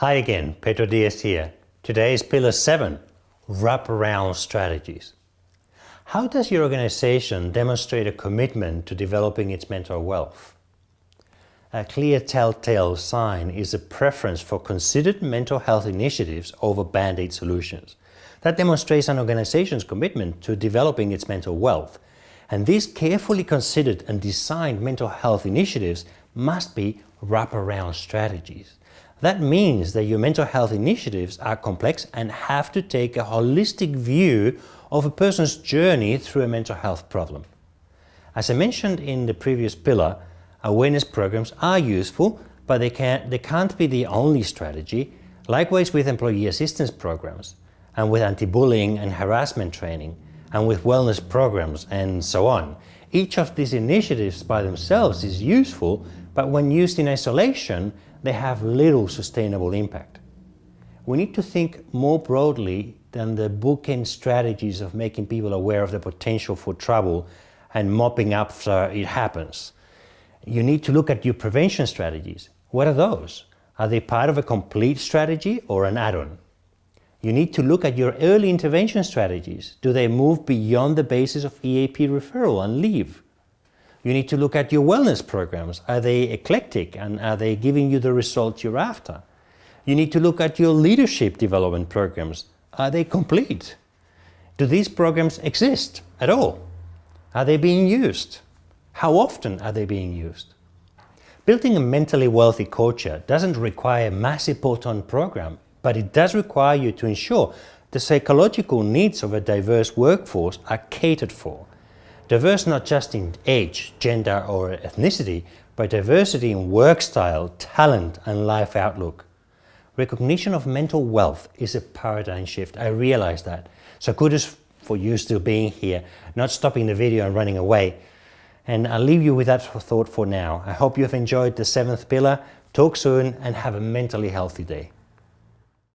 Hi again, Pedro Diaz here. Today is Pillar 7, Wraparound Strategies. How does your organization demonstrate a commitment to developing its mental wealth? A clear telltale sign is a preference for considered mental health initiatives over band-aid solutions. That demonstrates an organization's commitment to developing its mental wealth. And these carefully considered and designed mental health initiatives must be wraparound strategies. That means that your mental health initiatives are complex and have to take a holistic view of a person's journey through a mental health problem. As I mentioned in the previous pillar, awareness programs are useful, but they can't, they can't be the only strategy. Likewise with employee assistance programs, and with anti-bullying and harassment training, and with wellness programs, and so on. Each of these initiatives by themselves is useful, but when used in isolation, they have little sustainable impact. We need to think more broadly than the bookend strategies of making people aware of the potential for trouble and mopping up after it happens. You need to look at your prevention strategies. What are those? Are they part of a complete strategy or an add-on? You need to look at your early intervention strategies. Do they move beyond the basis of EAP referral and leave? You need to look at your wellness programs. Are they eclectic and are they giving you the results you're after? You need to look at your leadership development programs. Are they complete? Do these programs exist at all? Are they being used? How often are they being used? Building a mentally wealthy culture doesn't require a massive bolt-on program, but it does require you to ensure the psychological needs of a diverse workforce are catered for Diverse not just in age, gender or ethnicity, but diversity in work style, talent and life outlook. Recognition of mental wealth is a paradigm shift, I realize that. So kudos for you still being here, not stopping the video and running away. And I'll leave you with that thought for now. I hope you've enjoyed the seventh pillar. Talk soon and have a mentally healthy day.